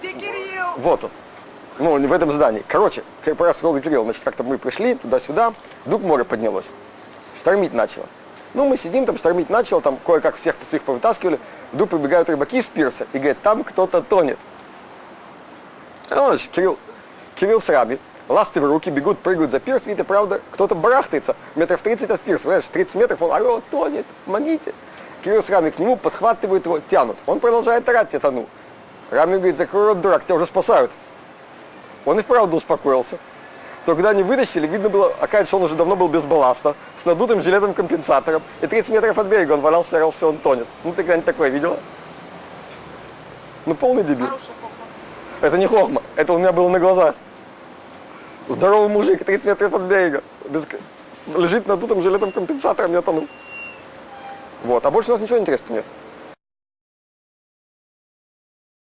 Где Кирилл? Вот он. Ну, в этом здании. Короче, Фрол и Кирилл, значит, как-то мы пришли туда-сюда, вдруг море поднялось. Штормить начало. Ну, мы сидим, там штормить начало, там кое-как всех своих повытаскивали. Вдруг прибегают рыбаки с пирса и говорят, там кто-то тонет. Ну, значит, Кирилл, Кирилл с Раби, ласты в руки, бегут, прыгают за пирс, видите, правда, кто-то барахтается, метров 30 от пирса, понимаешь, 30 метров, он, алло, тонет, помогите. Кирилл с Рами к нему подхватывают его, тянут. Он продолжает орать, я тону. Рами говорит, закрой рот, дурак, тебя уже спасают. Он и вправду успокоился. То когда они вытащили, видно было, оказывается, он уже давно был без балласта, с надутым жилетом-компенсатором, и 30 метров от берега он валялся, орал, что он тонет. Ну, ты когда-нибудь такое видела? Ну, полный дебил. Это не хохма, это у меня было на глазах. Здоровый мужик, 30 метров от берега, без... лежит надутым жилетом-компенсатором, я тону. Вот, а больше у нас ничего интересного нет.